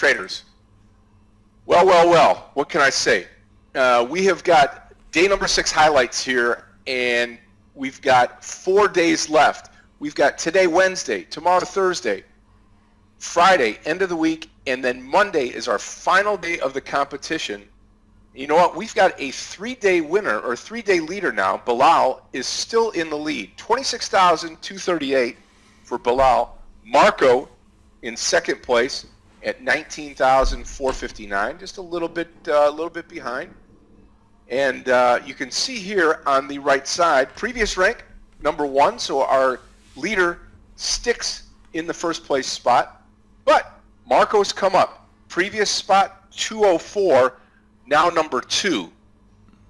traders. Well, well, well, what can I say? Uh, we have got day number six highlights here, and we've got four days left. We've got today, Wednesday, tomorrow, Thursday, Friday, end of the week, and then Monday is our final day of the competition. You know what? We've got a three-day winner or three-day leader now. Bilal is still in the lead. 26,238 for Bilal. Marco in second place at 19,459, just a little bit, uh, a little bit behind. And uh, you can see here on the right side, previous rank number one. So our leader sticks in the first place spot, but Marco's come up. Previous spot 204, now number two.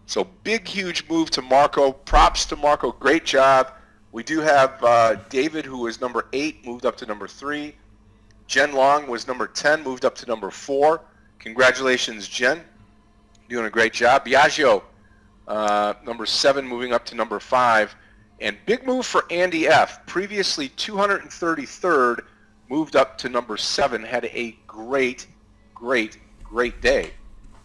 So big, huge move to Marco. Props to Marco. Great job. We do have uh, David, who is number eight, moved up to number three. Jen Long was number 10, moved up to number 4. Congratulations, Jen. Doing a great job. Biagio, uh, number 7, moving up to number 5. And big move for Andy F. Previously 233rd, moved up to number 7. Had a great, great, great day.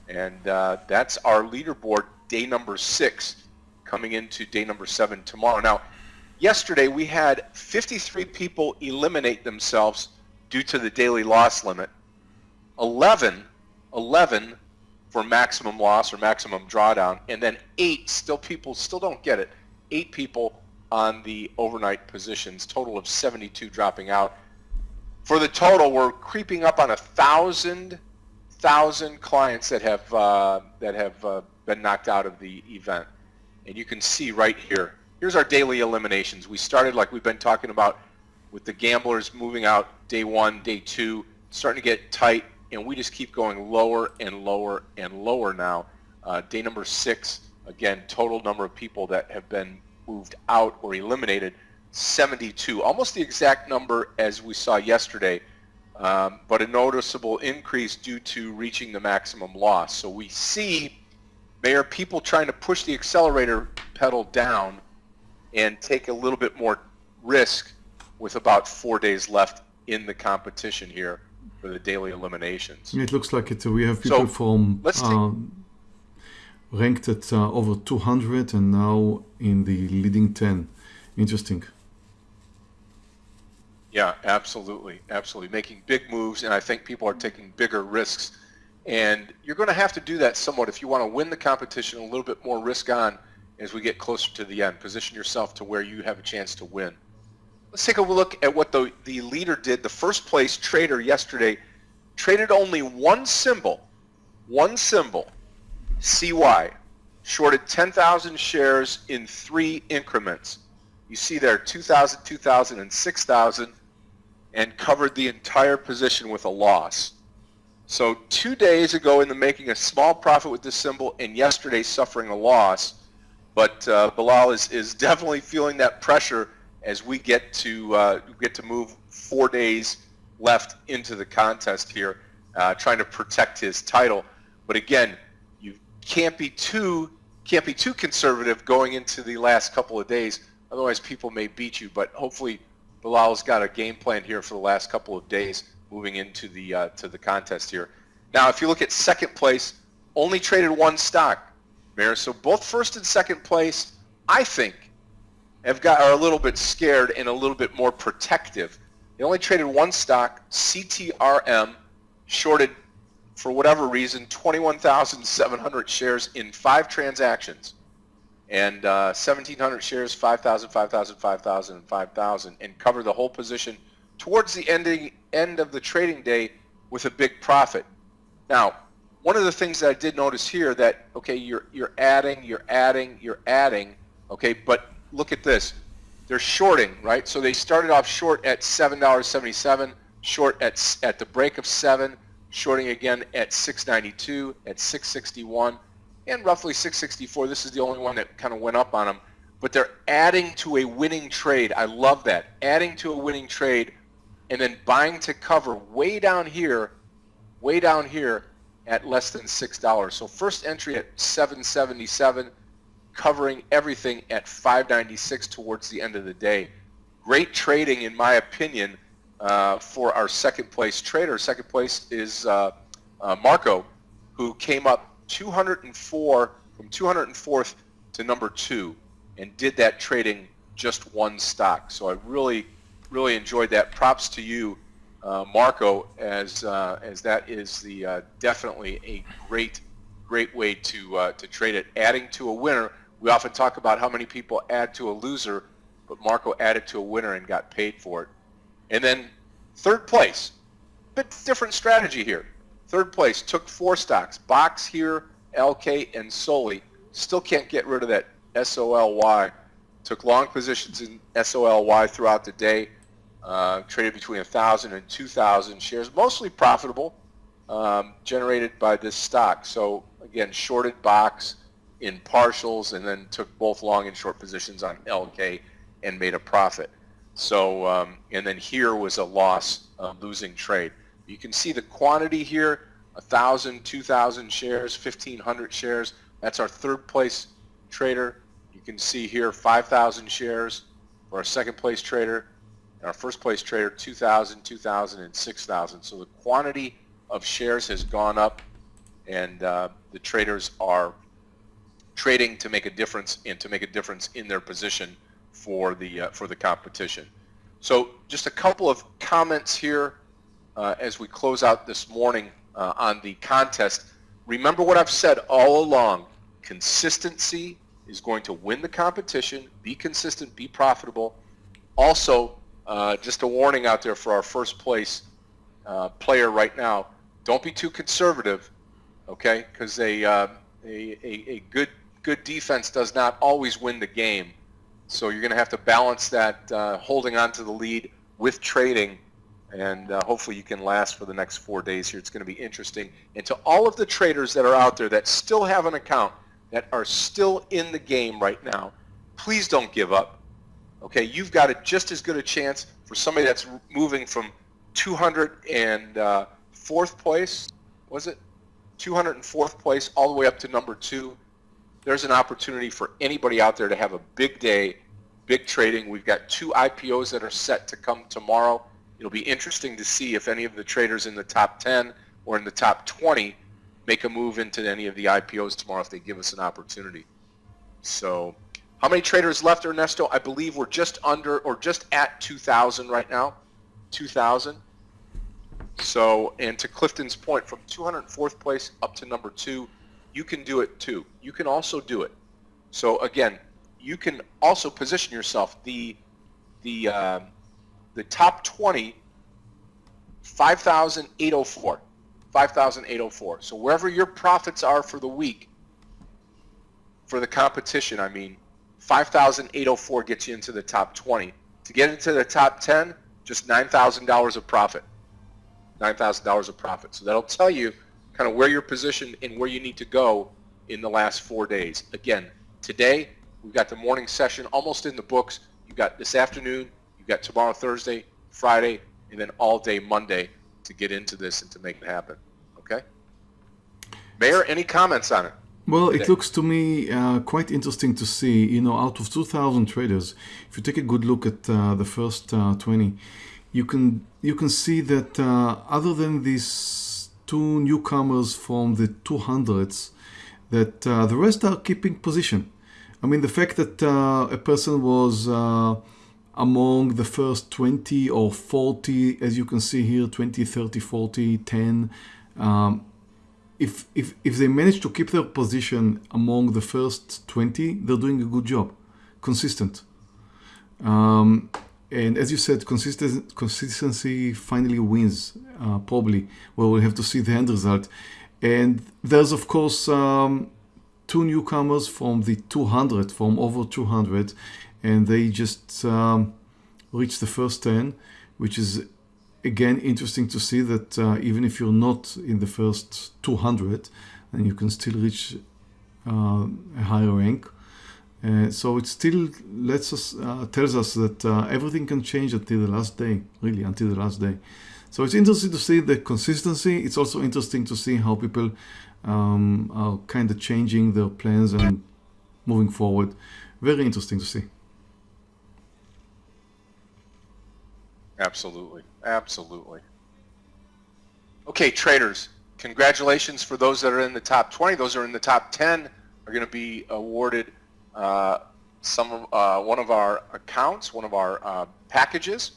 And uh, that's our leaderboard, day number 6, coming into day number 7 tomorrow. Now, yesterday we had 53 people eliminate themselves due to the daily loss limit. 11, 11 for maximum loss or maximum drawdown, and then eight, still people still don't get it, eight people on the overnight positions, total of 72 dropping out. For the total, we're creeping up on a thousand, thousand clients that have uh, that have uh, been knocked out of the event, and you can see right here. Here's our daily eliminations. We started like we've been talking about with the gamblers moving out day one, day two, starting to get tight, and we just keep going lower and lower and lower now. Uh, day number six, again, total number of people that have been moved out or eliminated, 72, almost the exact number as we saw yesterday, um, but a noticeable increase due to reaching the maximum loss. So we see, Mayor, people trying to push the accelerator pedal down and take a little bit more risk with about four days left in the competition here for the daily eliminations. It looks like it. We have people so, from um, ranked at uh, over 200 and now in the leading 10. Interesting. Yeah, absolutely, absolutely. Making big moves, and I think people are taking bigger risks. And you're going to have to do that somewhat if you want to win the competition. A little bit more risk on as we get closer to the end. Position yourself to where you have a chance to win. Let's take a look at what the, the leader did. The first place trader yesterday traded only one symbol, one symbol, CY, shorted 10,000 shares in three increments. You see there 2,000, 2,000, and 6,000 and covered the entire position with a loss. So two days ago in the making a small profit with this symbol and yesterday suffering a loss. But uh, Bilal is, is definitely feeling that pressure as we get to uh, get to move four days left into the contest here, uh, trying to protect his title. But again, you can't be too can't be too conservative going into the last couple of days. Otherwise, people may beat you. But hopefully, Bilal's got a game plan here for the last couple of days moving into the uh, to the contest here. Now, if you look at second place, only traded one stock, Mayor. So both first and second place, I think, have got are a little bit scared and a little bit more protective. They only traded one stock, CTRM, shorted for whatever reason 21,700 shares in five transactions, and uh, 1,700 shares, 5,000, 5,000, 5,000, and 5,000, and covered the whole position towards the ending end of the trading day with a big profit. Now, one of the things that I did notice here that okay, you're you're adding, you're adding, you're adding, okay, but look at this. They're shorting, right? So they started off short at $7.77, short at, at the break of 7 shorting again at 692, at 661, and roughly 664. This is the only one that kind of went up on them. But they're adding to a winning trade. I love that. Adding to a winning trade and then buying to cover way down here, way down here at less than $6. So first entry at 777 covering everything at 596 towards the end of the day. Great trading, in my opinion, uh, for our second place trader. Second place is uh, uh, Marco, who came up 204 from 204th to number two and did that trading just one stock. So I really, really enjoyed that. Props to you, uh, Marco, as uh, as that is the uh, definitely a great, great way to to trade it. Adding to a winner. We often talk about how many people add to a loser, but Marco added to a winner and got paid for it. And then third place, bit different strategy here. Third place took four stocks: Box here, LK, and SOLY. Still can't get rid of that SOLY. Took long positions in SOLY throughout the day. Uh, traded between 1,000 and 2,000 shares, mostly profitable, um, generated by this stock. So again, shorted box in partials and then took both long and short positions on LK and made a profit. So, um, and then here was a loss, uh, losing trade. You can see the quantity here, 1,000, 2,000 shares, 1,500 shares. That's our third place trader. You can see here 5,000 shares for our second place trader. And our first place trader, 2,000, 2,000, and 6,000. So the quantity of shares has gone up and uh, the traders are trading to make a difference and to make a difference in their position for the uh, for the competition. So just a couple of comments here uh, as we close out this morning uh, on the contest. Remember what I've said all along. Consistency is going to win the competition. Be consistent. Be profitable. Also, uh, just a warning out there for our first place uh, player right now. Don't be too conservative, okay? Because a, uh, a, a, a good good defense does not always win the game. So you're going to have to balance that uh, holding on to the lead with trading, and uh, hopefully you can last for the next four days here. It's going to be interesting. And to all of the traders that are out there that still have an account, that are still in the game right now, please don't give up. Okay, you've got a, just as good a chance for somebody that's moving from 204th uh, place, was it? 204th place all the way up to number two there's an opportunity for anybody out there to have a big day, big trading. We've got two IPOs that are set to come tomorrow. It'll be interesting to see if any of the traders in the top 10 or in the top 20 make a move into any of the IPOs tomorrow if they give us an opportunity. So how many traders left, Ernesto? I believe we're just under or just at 2,000 right now. 2,000. So, and to Clifton's point, from 204th place up to number two, you can do it too. You can also do it. So again, you can also position yourself. The the uh, the top 20, 5,804. 5,804. So wherever your profits are for the week, for the competition, I mean, 5,804 gets you into the top 20. To get into the top 10, just $9,000 of profit. $9,000 of profit. So that'll tell you kind of where you're positioned and where you need to go in the last four days. Again, today we've got the morning session almost in the books. You've got this afternoon, you've got tomorrow Thursday, Friday, and then all day Monday to get into this and to make it happen. Okay? Mayor, any comments on it? Well, it looks to me uh, quite interesting to see, you know, out of 2,000 traders, if you take a good look at uh, the first uh, 20, you can you can see that uh, other than these two newcomers from the 200s that uh, the rest are keeping position. I mean, the fact that uh, a person was uh, among the first 20 or 40, as you can see here, 20, 30, 40, 10, um, if, if, if they manage to keep their position among the first 20, they're doing a good job, consistent. Um, and as you said, consistency finally wins, uh, probably. Well, we'll have to see the end result. And there's, of course, um, two newcomers from the 200, from over 200, and they just um, reached the first 10, which is, again, interesting to see that uh, even if you're not in the first 200, then you can still reach uh, a higher rank. Uh, so it still lets us uh, tells us that uh, everything can change until the last day, really until the last day. So it's interesting to see the consistency. It's also interesting to see how people um, are kind of changing their plans and moving forward. Very interesting to see. Absolutely. Absolutely. Okay, traders, congratulations for those that are in the top 20. Those that are in the top 10 are going to be awarded some of, uh, one of our accounts, one of our uh, packages,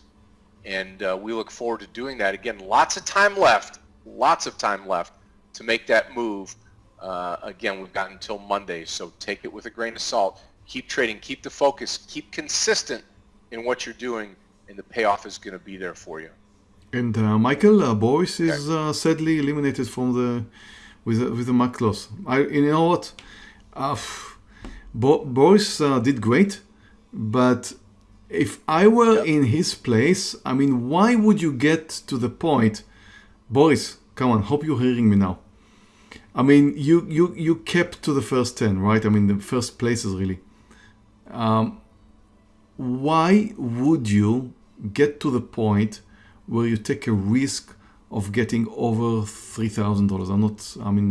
and uh, we look forward to doing that. Again, lots of time left, lots of time left to make that move. Uh, again, we've got until Monday, so take it with a grain of salt. Keep trading, keep the focus, keep consistent in what you're doing, and the payoff is going to be there for you. And uh, Michael uh, Boris is uh, sadly eliminated from the with the, with the MAC loss. I you know what, uh, Bo- Boris uh, did great, but if I were Yep. in his place, I mean, why would you get to the point, Boris? Come on, hope you're hearing me now. I mean, you you you kept to the first ten, right? I mean, the first places really. Um, why would you get to the point where you take a risk of getting over three thousand dollars? I'm not. I mean,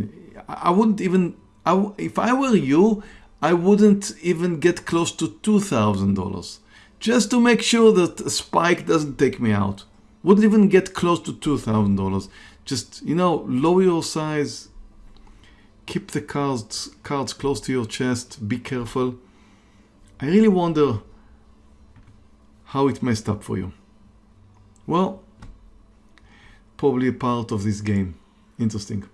I I wouldn't even. I, if I were you, I wouldn't even get close to two thousand dollars, just to make sure that a spike doesn't take me out. Wouldn't even get close to two thousand dollars. Just you know, lower your size. Keep the cards cards close to your chest. Be careful. I really wonder how it messed up for you. Well, probably a part of this game. Interesting.